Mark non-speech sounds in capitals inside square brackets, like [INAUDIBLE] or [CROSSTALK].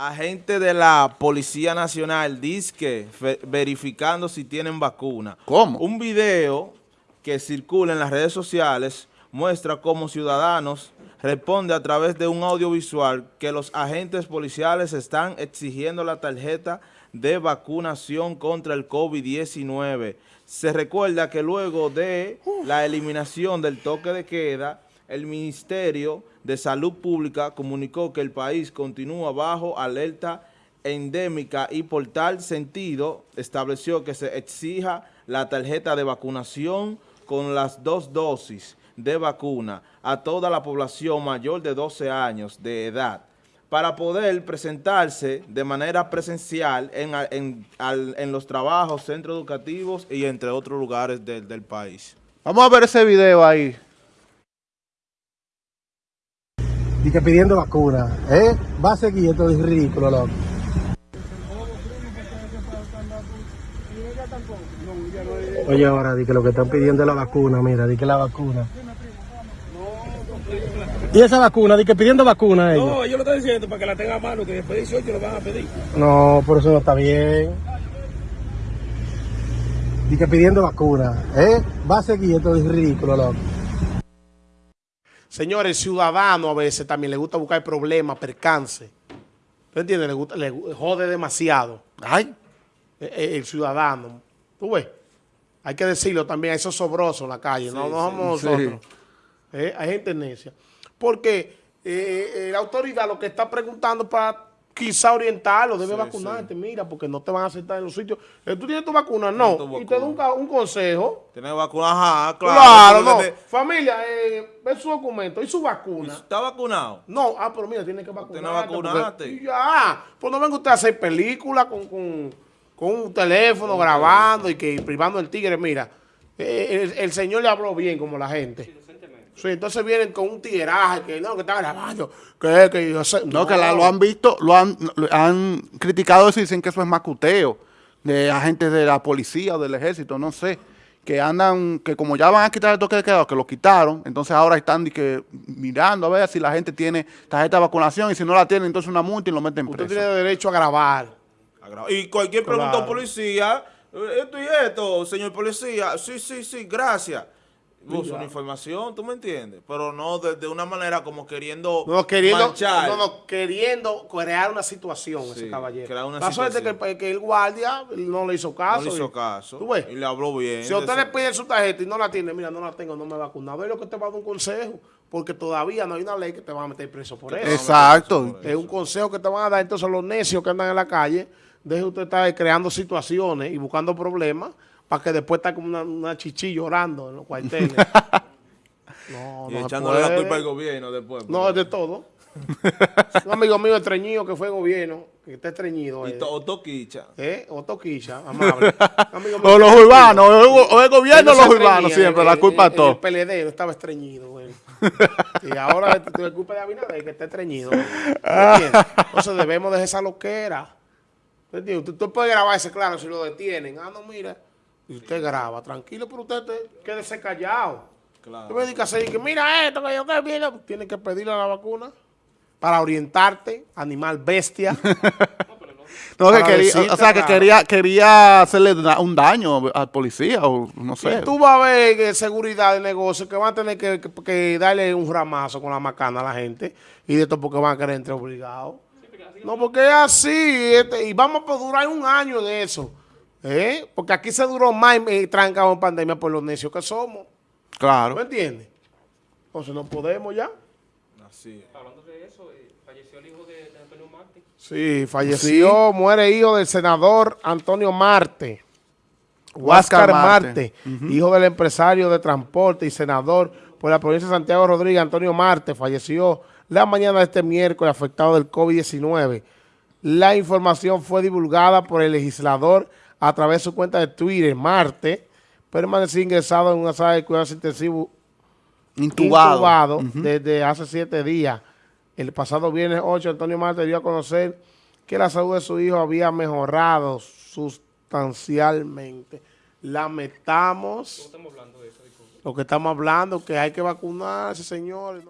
Agente de la Policía Nacional fe- verificando si tienen vacuna. ¿Cómo? Un video que circula en las redes sociales muestra cómo ciudadanos responde a través de un audiovisual que los agentes policiales están exigiendo la tarjeta de vacunación contra el COVID-19. Se recuerda que luego de la eliminación del toque de queda, el Ministerio de Salud Pública comunicó que el país continúa bajo alerta endémica y por tal sentido estableció que se exija la tarjeta de vacunación con las dos dosis de vacuna a toda la población mayor de 12 años de edad para poder presentarse de manera presencial en, los trabajos, centros educativos y entre otros lugares del país. Vamos a ver ese video ahí. Y que pidiendo vacuna, ¿eh? Va a seguir esto es ridículo, loco. Oye, ahora di que lo que están pidiendo es la vacuna, mira, di que la vacuna. Y esa vacuna, di que pidiendo vacuna ellos. No, yo lo estoy diciendo para que la tenga a mano, que después de 18 lo van a pedir. No, por eso no está bien. Di que pidiendo vacuna, ¿eh? Va a seguir esto es ridículo, loco. Señores, el ciudadano a veces también le gusta buscar problemas, percance. ¿Tú entiendes? Le, gusta, le jode demasiado. Ay, Eh, eh, El, ciudadano. ¿Tú ves? Hay que decirlo también, a esos sobrosos en la calle. no, no somos sí. nosotros. Eh, hay gente necia. Porque eh, eh, la autoridad lo que está preguntando para quizá orientarlo, debe Sí, vacunarte, mira, porque no te van a aceptar en los sitios. Eh, ¿Tú tienes tu vacuna? No. tu Y te da un, un consejo. ¿Tiene vacuna? Ajá, claro. Claro, no. Familia, eh, ve su documento y su vacuna. ¿Está vacunado? No, ah, pero mira, tiene que vacunarte. vacunaste. porque- y ya, pues no venga usted a hacer películas con, con, con un teléfono grabando y que privando el tigre. Mira, eh, el, el señor le habló bien como la gente. Sí, entonces vienen con un tigueraje que no, que está grabando. Que, que yo sé. no, que la- lo han visto, lo han, lo han criticado eso y dicen que eso es macuteo de agentes de la policía o del ejército, no sé, que andan, que como ya van a quitar el toque de queda, que lo quitaron, entonces ahora están que, mirando a ver si la gente tiene tarjeta de vacunación y si no la tiene, entonces una multa y lo meten Usted preso. tiene derecho a grabar. Y cualquier pregunta a un policía, eh, esto y esto, señor policía, sí, sí, sí, gracias. Busca una información, ¿tú me entiendes? Pero no de, de una manera como queriendo, No, queriendo, manchar. no, no, queriendo crear una situación ese caballero. crear una La suerte que, situación. el- que el guardia no le hizo caso. no le hizo y- caso. ¿Tú ves? Y le habló bien. Si usted le pide su tarjeta y no la tiene, mira, no la tengo, no me he vacunado. Es lo que te va a dar un consejo, porque todavía no hay una ley que te va a meter preso por eso. Exacto. Es un consejo que te van a dar entonces los necios que andan en la calle. Deje usted estar creando situaciones y buscando problemas para que después está como una, una chichi llorando en los cuarteles. [LAUGHS] no, Y no echándole la culpa al gobierno después. No, es de todo. [LAUGHS] un amigo mío estreñido que fue gobierno, que está estreñido. Y eh. to- [LAUGHS] o toquicha. ¿Eh? O Toquicha, amable. Amigo mío O los urbanos, o el, o el gobierno o los urbanos siempre, la culpa de todo. El PLD estaba estreñido, güey. y ahora la culpa de Abinader que está estreñido. Entonces debemos dejar esa loquera. Usted, usted puede grabarse, claro, si lo detienen. Ah, no, mira. Y usted graba, tranquilo, pero usted te- quédese callado. Claro. Me a que mira esto, que yo que viene. Tienes que pedirle la vacuna para orientarte, animal bestia. [LAUGHS] No, que quería, decirte, o sea, que claro. quería, quería hacerle un daño al policía o no sé. Y tú vas a ver seguridad de negocio que van a tener que, que- que darle un ramazo con la macana a la gente y de esto porque van a querer entrar obligados. No, porque es así este, y vamos a durar un año en eso. ¿eh? Porque aquí se duró más eh, trancado en pandemia por los necios que somos. ¿Me Claro. entiendes? Entonces no podemos ya. Así es. Hablando de eso, eh, falleció el hijo de, de Antonio Marte. Sí, falleció, muere hijo del senador Antonio Marte. Huáscar. Marte, hijo del empresario de transporte y senador por la provincia de Santiago Rodríguez, Antonio Marte, falleció la mañana de este miércoles afectado del COVID-19. La información fue divulgada por el legislador a través de su cuenta de Twitter. Marte permaneció ingresado en una sala de cuidados intensivos Intubado. intubado desde hace siete días. El pasado viernes 8, Antonio Marte dio a conocer que la salud de su hijo había mejorado sustancialmente. Lamentamos Estamos hablando de eso, lo que estamos hablando, que hay que vacunarse, señores.